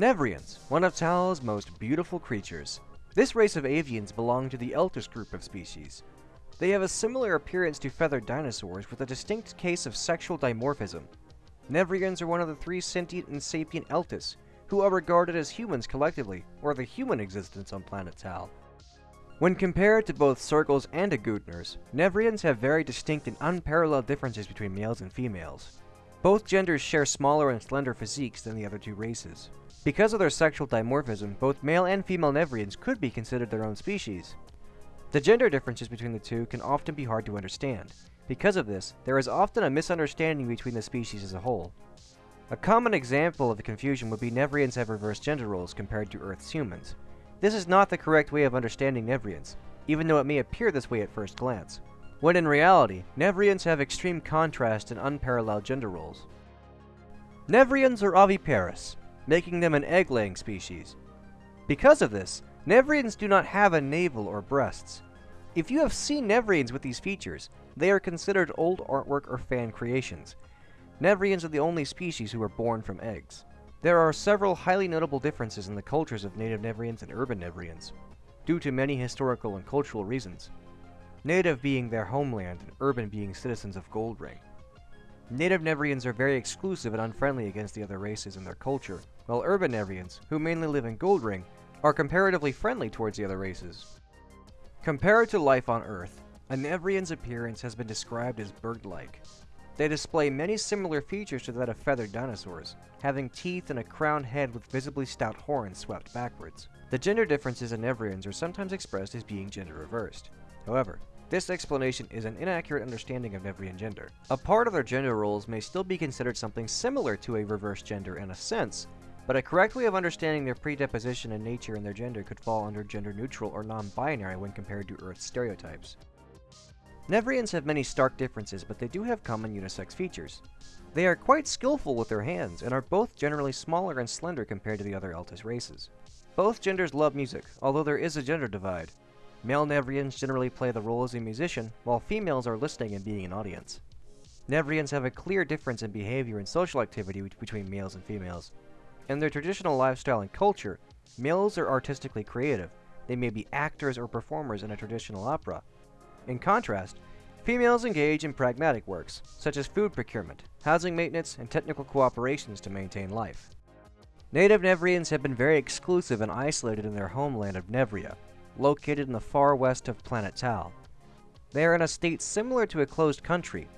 Nevrians, one of Tal's most beautiful creatures. This race of avians belong to the Eltis group of species. They have a similar appearance to feathered dinosaurs with a distinct case of sexual dimorphism. Nevrians are one of the three sentient and sapient Eltis, who are regarded as humans collectively, or the human existence on planet Tal. When compared to both Sergals and Agudners, Nevrians have very distinct and unparalleled differences between males and females. Both genders share smaller and slender physiques than the other two races. Because of their sexual dimorphism, both male and female Nevrians could be considered their own species. The gender differences between the two can often be hard to understand. Because of this, there is often a misunderstanding between the species as a whole. A common example of the confusion would be Nevrians have reversed gender roles compared to Earth's humans. This is not the correct way of understanding Nevrians, even though it may appear this way at first glance, when in reality, Nevrians have extreme contrast and unparalleled gender roles. Nevrians are oviparous, making them an egg-laying species. Because of this, Nevrians do not have a navel or breasts. If you have seen Nevrians with these features, they are considered old artwork or fan creations. Nevrians are the only species who are born from eggs. There are several highly notable differences in the cultures of native Nevrians and urban Nevrians, due to many historical and cultural reasons. Native being their homeland and urban being citizens of Goldring. Native Nevrians are very exclusive and unfriendly against the other races in their culture, while urban Nevrians, who mainly live in Goldring, are comparatively friendly towards the other races. Compared to life on Earth, a Nevrian's appearance has been described as bird-like, they display many similar features to that of feathered dinosaurs, having teeth and a crowned head with visibly stout horns swept backwards. The gender differences in Nevrians are sometimes expressed as being gender reversed. However, this explanation is an inaccurate understanding of Nevrian gender. A part of their gender roles may still be considered something similar to a reverse gender in a sense, but a correct way of understanding their predisposition and nature and their gender could fall under gender neutral or non-binary when compared to Earth's stereotypes. Nevrians have many stark differences, but they do have common unisex features. They are quite skillful with their hands, and are both generally smaller and slender compared to the other Eltis races. Both genders love music, although there is a gender divide. Male Nevrians generally play the role as a musician, while females are listening and being an audience. Nevrians have a clear difference in behavior and social activity between males and females. In their traditional lifestyle and culture, males are artistically creative. They may be actors or performers in a traditional opera, in contrast, females engage in pragmatic works, such as food procurement, housing maintenance, and technical cooperations to maintain life. Native Nevrians have been very exclusive and isolated in their homeland of Nevria, located in the far west of planet Tal. They are in a state similar to a closed country.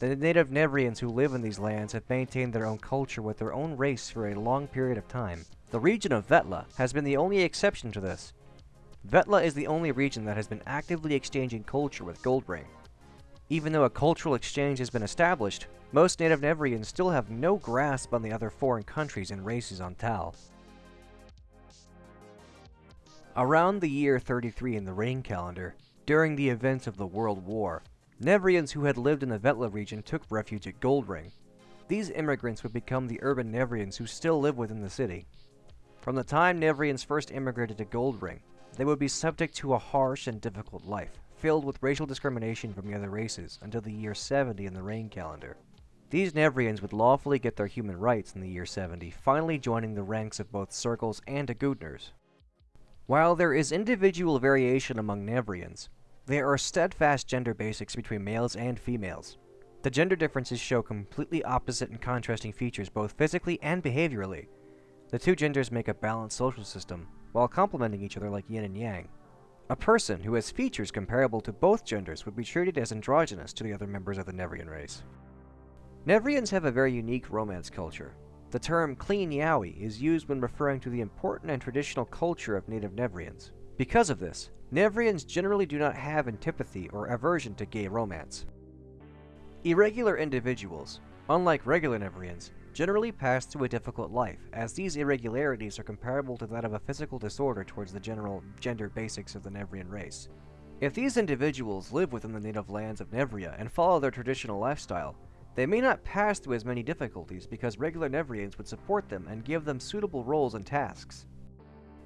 The native Nevrians who live in these lands have maintained their own culture with their own race for a long period of time. The region of Vetla has been the only exception to this, Vetla is the only region that has been actively exchanging culture with Goldring. Even though a cultural exchange has been established, most native Nevrians still have no grasp on the other foreign countries and races on Tal. Around the year 33 in the Rain calendar, during the events of the World War, Nevrians who had lived in the Vetla region took refuge at Goldring. These immigrants would become the urban Nevrians who still live within the city. From the time Nevrians first immigrated to Goldring, they would be subject to a harsh and difficult life, filled with racial discrimination from the other races, until the year 70 in the Rain calendar. These Nevrians would lawfully get their human rights in the year 70, finally joining the ranks of both Sergals and Agudners. While there is individual variation among Nevrians, there are steadfast gender basics between males and females. The gender differences show completely opposite and contrasting features both physically and behaviorally. The two genders make a balanced social system, while complementing each other like yin and yang. A person who has features comparable to both genders would be treated as androgynous to the other members of the Nevrian race. Nevrians have a very unique romance culture. The term clean yaoi is used when referring to the important and traditional culture of native Nevrians. Because of this, Nevrians generally do not have antipathy or aversion to gay romance. Irregular individuals, unlike regular Nevrians, generally pass through a difficult life, as these irregularities are comparable to that of a physical disorder towards the general gender basics of the Nevrian race. If these individuals live within the native lands of Nevria and follow their traditional lifestyle, they may not pass through as many difficulties because regular Nevrians would support them and give them suitable roles and tasks.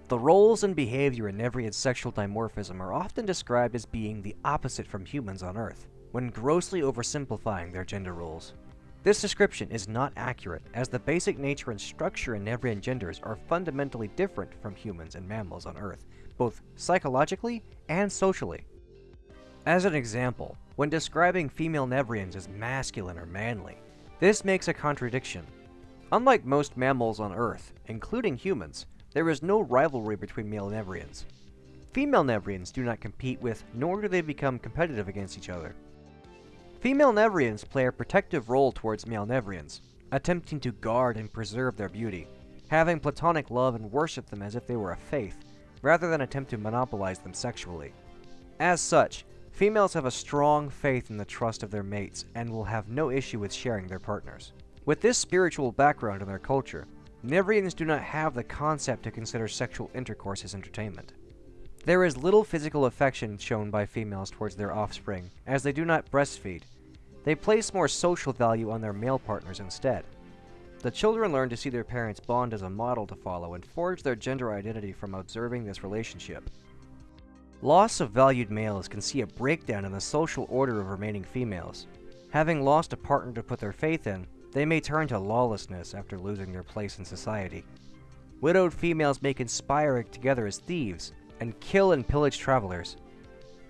The roles and behavior in Nevrian sexual dimorphism are often described as being the opposite from humans on Earth, when grossly oversimplifying their gender roles. This description is not accurate, as the basic nature and structure in Nevrian genders are fundamentally different from humans and mammals on Earth, both psychologically and socially. As an example, when describing female Nevrians as masculine or manly, this makes a contradiction. Unlike most mammals on Earth, including humans, there is no rivalry between male Nevrians. Female Nevrians do not compete with, nor do they become competitive against each other. Female Nevrians play a protective role towards male Nevrians, attempting to guard and preserve their beauty, having platonic love and worship them as if they were a faith, rather than attempt to monopolize them sexually. As such, females have a strong faith in the trust of their mates and will have no issue with sharing their partners. With this spiritual background in their culture, Nevrians do not have the concept to consider sexual intercourse as entertainment. There is little physical affection shown by females towards their offspring, as they do not breastfeed. They place more social value on their male partners instead. The children learn to see their parents bond as a model to follow and forge their gender identity from observing this relationship. Loss of valued males can see a breakdown in the social order of remaining females. Having lost a partner to put their faith in, they may turn to lawlessness after losing their place in society. Widowed females may conspire together as thieves, and kill and pillage travelers.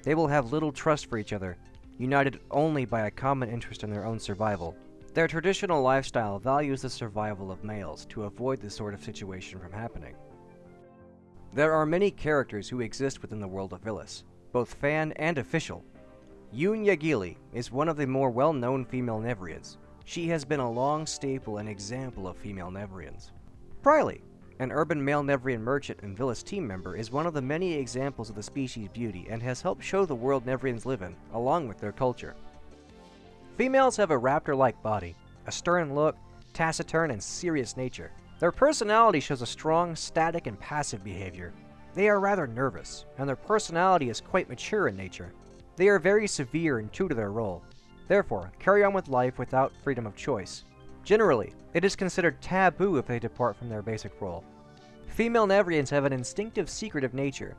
They will have little trust for each other, united only by a common interest in their own survival. Their traditional lifestyle values the survival of males to avoid this sort of situation from happening. There are many characters who exist within the world of Vilous, both fan and official. Yoon Yagili is one of the more well-known female Nevrians. She has been a long staple and example of female Nevrians. Priley an urban male Nevrian merchant and Vilous team member is one of the many examples of the species' beauty and has helped show the world Nevrians live in, along with their culture. Females have a raptor-like body, a stern look, taciturn and serious nature. Their personality shows a strong, static, and passive behavior. They are rather nervous, and their personality is quite mature in nature. They are very severe and true to their role. Therefore, carry on with life without freedom of choice. Generally, it is considered taboo if they depart from their basic role. Female Nevrians have an instinctive secretive nature.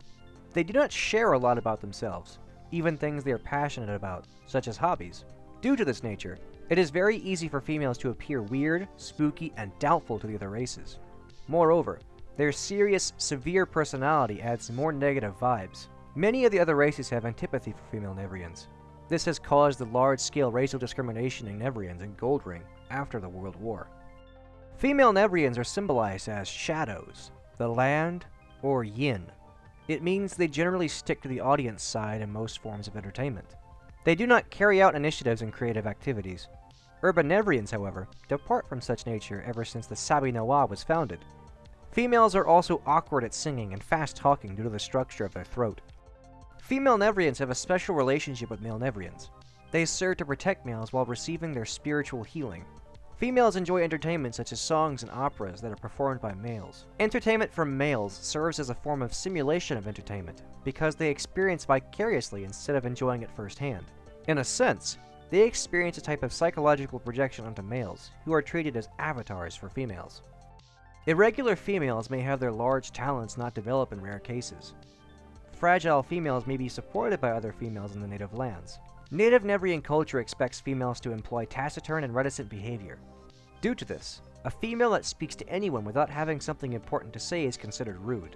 They do not share a lot about themselves, even things they are passionate about, such as hobbies. Due to this nature, it is very easy for females to appear weird, spooky, and doubtful to the other races. Moreover, their serious, severe personality adds more negative vibes. Many of the other races have antipathy for female Nevrians. This has caused the large-scale racial discrimination in Nevrians in Goldring, after the World War. Female Nevrians are symbolized as shadows, the land, or yin. It means they generally stick to the audience side in most forms of entertainment. They do not carry out initiatives and creative activities. Urban Nevrians, however, depart from such nature ever since the Sabi Nawa was founded. Females are also awkward at singing and fast talking due to the structure of their throat. Female Nevrians have a special relationship with male Nevrians. They serve to protect males while receiving their spiritual healing. Females enjoy entertainment such as songs and operas that are performed by males. Entertainment from males serves as a form of simulation of entertainment, because they experience vicariously instead of enjoying it firsthand. In a sense, they experience a type of psychological projection onto males, who are treated as avatars for females. Irregular females may have their large talents not develop in rare cases. Fragile females may be supported by other females in the native lands. Native Nevrian culture expects females to employ taciturn and reticent behavior. Due to this, a female that speaks to anyone without having something important to say is considered rude.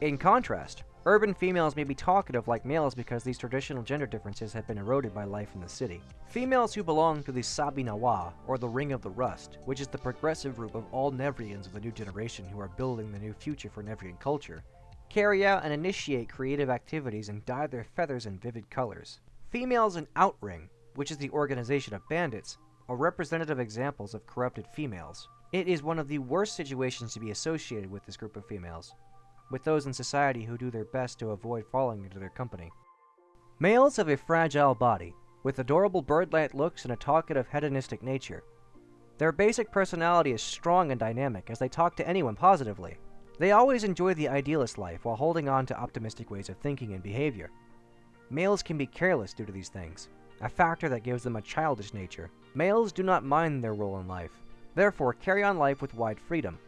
In contrast, urban females may be talkative like males because these traditional gender differences have been eroded by life in the city. Females who belong to the Sabi Nawa, or the Ring of the Rust, which is the progressive group of all Nevrians of the new generation who are building the new future for Nevrian culture, carry out and initiate creative activities and dye their feathers in vivid colors. Females in Outring, which is the organization of bandits, are representative examples of corrupted females. It is one of the worst situations to be associated with this group of females, with those in society who do their best to avoid falling into their company. Males have a fragile body, with adorable bird-like looks and a talkative hedonistic nature. Their basic personality is strong and dynamic as they talk to anyone positively. They always enjoy the idealist life while holding on to optimistic ways of thinking and behavior. Males can be careless due to these things, a factor that gives them a childish nature. Males do not mind their role in life, therefore carry on life with wide freedom.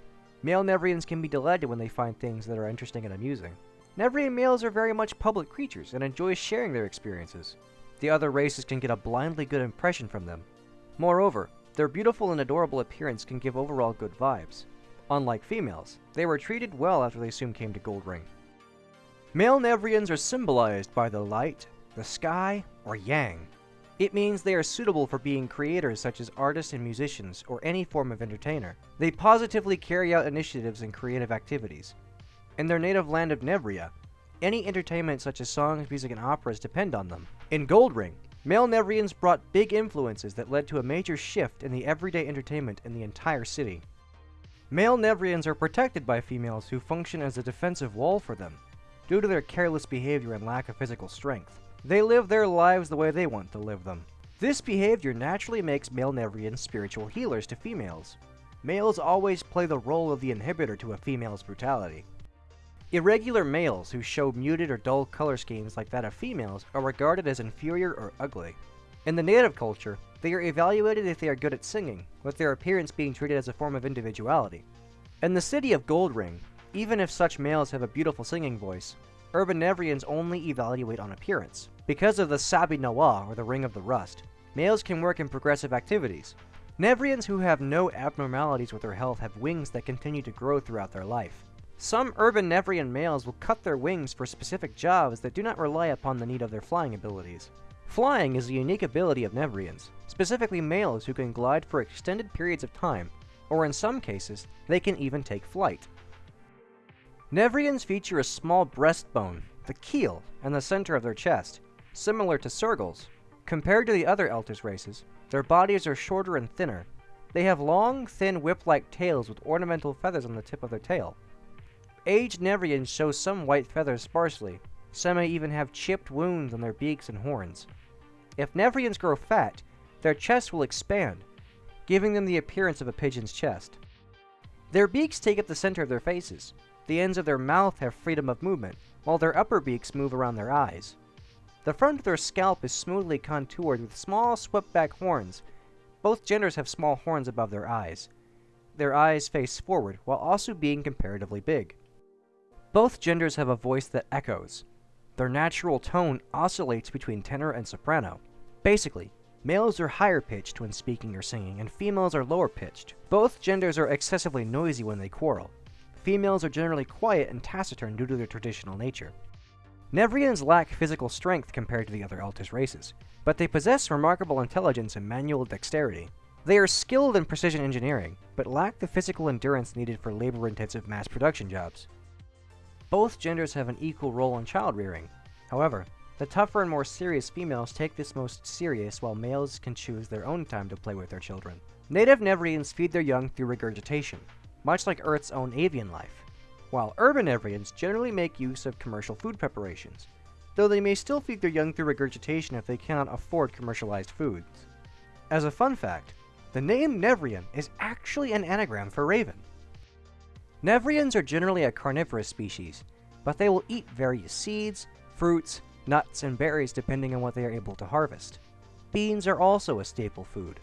Male Nevrians can be delighted when they find things that are interesting and amusing. Nevrian males are very much public creatures and enjoy sharing their experiences. The other races can get a blindly good impression from them. Moreover, Their beautiful and adorable appearance can give overall good vibes. Unlike females, they were treated well after they soon came to Goldring. Male Nevrians are symbolized by the light, the sky, or yang. It means they are suitable for being creators such as artists and musicians, or any form of entertainer. They positively carry out initiatives and creative activities. In their native land of Nevria, any entertainment such as songs, music, and operas depend on them. In Goldring, male Nevrians brought big influences that led to a major shift in the everyday entertainment in the entire city. Male Nevrians are protected by females who function as a defensive wall for them, due to their careless behavior and lack of physical strength. They live their lives the way they want to live them. This behavior naturally makes male Nevrians spiritual healers to females. Males always play the role of the inhibitor to a female's brutality. Irregular males who show muted or dull color schemes like that of females are regarded as inferior or ugly. In the native culture, they are evaluated if they are good at singing, with their appearance being treated as a form of individuality. In the city of Goldring, even if such males have a beautiful singing voice, urban Nevrians only evaluate on appearance. Because of the Sabi Nawa, or the Ring of the Rust, males can work in progressive activities. Nevrians who have no abnormalities with their health have wings that continue to grow throughout their life. Some urban Nevrian males will cut their wings for specific jobs that do not rely upon the need of their flying abilities. Flying is a unique ability of Nevrians, specifically males who can glide for extended periods of time, or in some cases, they can even take flight. Nevrians feature a small breastbone, the keel, in the center of their chest, similar to Sergals. Compared to the other Eltis races, their bodies are shorter and thinner. They have long, thin whip-like tails with ornamental feathers on the tip of their tail. Aged Nevrians show some white feathers sparsely. Some may even have chipped wounds on their beaks and horns. If Nevrians grow fat, their chests will expand, giving them the appearance of a pigeon's chest. Their beaks take up the center of their faces. The ends of their mouth have freedom of movement, while their upper beaks move around their eyes. The front of their scalp is smoothly contoured with small swept back horns. Both genders have small horns above their eyes. Their eyes face forward while also being comparatively big. Both genders have a voice that echoes. Their natural tone oscillates between tenor and soprano. Basically, males are higher pitched when speaking or singing, and females are lower pitched. Both genders are excessively noisy when they quarrel. Females are generally quiet and taciturn due to their traditional nature. Nevrians lack physical strength compared to the other Eltis races, but they possess remarkable intelligence and manual dexterity. They are skilled in precision engineering, but lack the physical endurance needed for labor-intensive mass production jobs. Both genders have an equal role in child rearing. However, the tougher and more serious females take this most serious while males can choose their own time to play with their children. Native Nevrians feed their young through regurgitation, much like Earth's own avian life while urban Nevrians generally make use of commercial food preparations, though they may still feed their young through regurgitation if they cannot afford commercialized foods. As a fun fact, the name Nevrian is actually an anagram for raven. Nevrians are generally a carnivorous species, but they will eat various seeds, fruits, nuts, and berries depending on what they are able to harvest. Beans are also a staple food.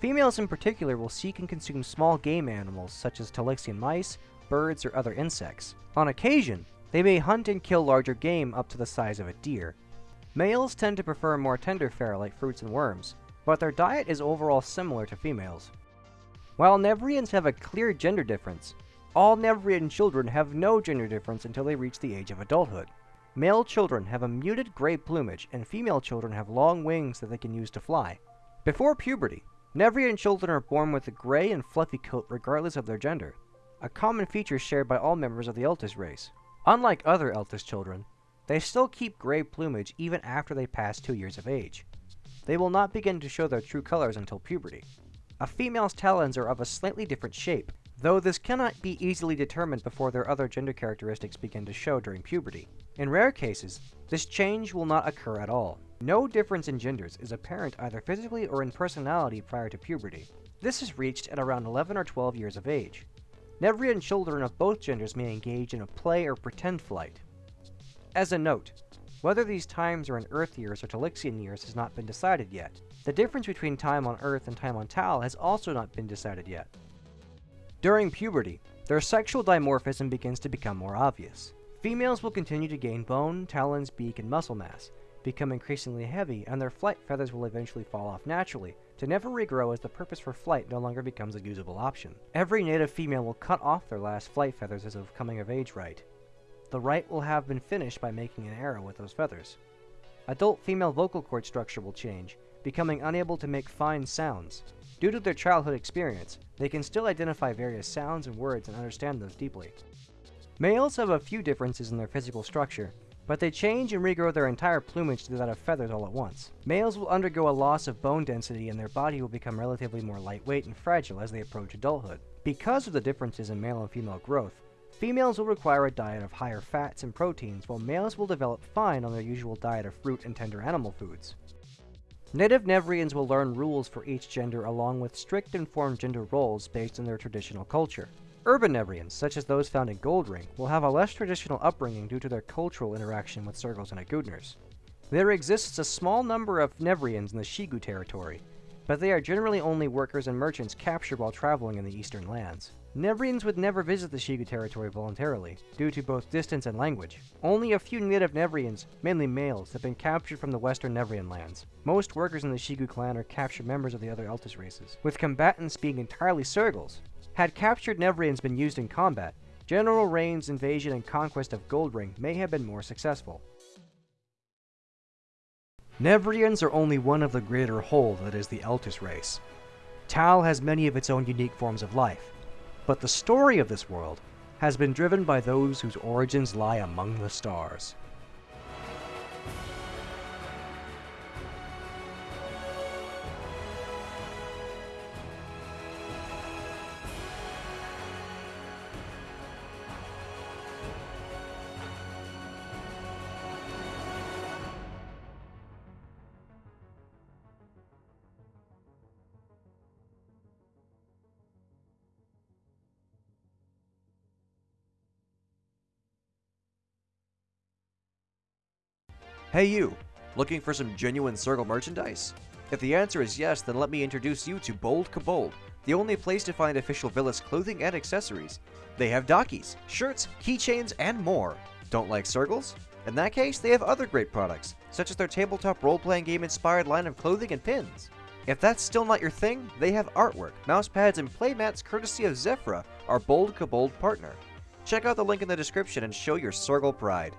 Females in particular will seek and consume small game animals such as Talixian mice, birds, or other insects. On occasion, they may hunt and kill larger game up to the size of a deer. Males tend to prefer more tender fare like fruits and worms, but their diet is overall similar to females. While Nevrians have a clear gender difference, all Nevrian children have no gender difference until they reach the age of adulthood. Male children have a muted gray plumage, and female children have long wings that they can use to fly. Before puberty, Nevrian children are born with a gray and fluffy coat regardless of their gender a common feature shared by all members of the Eltis race. Unlike other Eltis children, they still keep gray plumage even after they pass two years of age. They will not begin to show their true colors until puberty. A female's talons are of a slightly different shape, though this cannot be easily determined before their other gender characteristics begin to show during puberty. In rare cases, this change will not occur at all. No difference in genders is apparent either physically or in personality prior to puberty. This is reached at around 11 or 12 years of age. Nevrian children of both genders may engage in a play or pretend flight. As a note, whether these times are in Earth years or Talixian years has not been decided yet. The difference between time on Earth and time on Tal has also not been decided yet. During puberty, their sexual dimorphism begins to become more obvious. Females will continue to gain bone, talons, beak, and muscle mass, become increasingly heavy, and their flight feathers will eventually fall off naturally, to never regrow as the purpose for flight no longer becomes a usable option. Every native female will cut off their last flight feathers as a coming of age rite. The rite will have been finished by making an arrow with those feathers. Adult female vocal cord structure will change, becoming unable to make fine sounds. Due to their childhood experience, they can still identify various sounds and words and understand those deeply. Males have a few differences in their physical structure, but they change and regrow their entire plumage to that of feathers all at once. Males will undergo a loss of bone density and their body will become relatively more lightweight and fragile as they approach adulthood. Because of the differences in male and female growth, females will require a diet of higher fats and proteins, while males will develop fine on their usual diet of fruit and tender animal foods. Native Nevrians will learn rules for each gender along with strict informed gender roles based on their traditional culture. Urban Nevrians, such as those found in Goldring, will have a less traditional upbringing due to their cultural interaction with Sergals and Agudners. There exists a small number of Nevrians in the Shigu territory, but they are generally only workers and merchants captured while traveling in the eastern lands. Nevrians would never visit the Shigu territory voluntarily, due to both distance and language. Only a few native Nevrians, mainly males, have been captured from the western Nevrian lands. Most workers in the Shigu clan are captured members of the other Eltis races, with combatants being entirely Sergals. Had captured Nevrians been used in combat, General Rain's invasion and conquest of Goldring may have been more successful. Nevrians are only one of the greater whole that is the Eltis race. Tal has many of its own unique forms of life, but the story of this world has been driven by those whose origins lie among the stars. Hey you, looking for some genuine Sergal merchandise? If the answer is yes, then let me introduce you to Bold Kobold, the only place to find official Vilous clothing and accessories. They have dockies, shirts, keychains, and more. Don't like Sergals? In that case, they have other great products, such as their tabletop role-playing game inspired line of clothing and pins. If that's still not your thing, they have artwork, mousepads, and playmats courtesy of Zephyra, our Bold Kobold partner. Check out the link in the description and show your Sergal pride.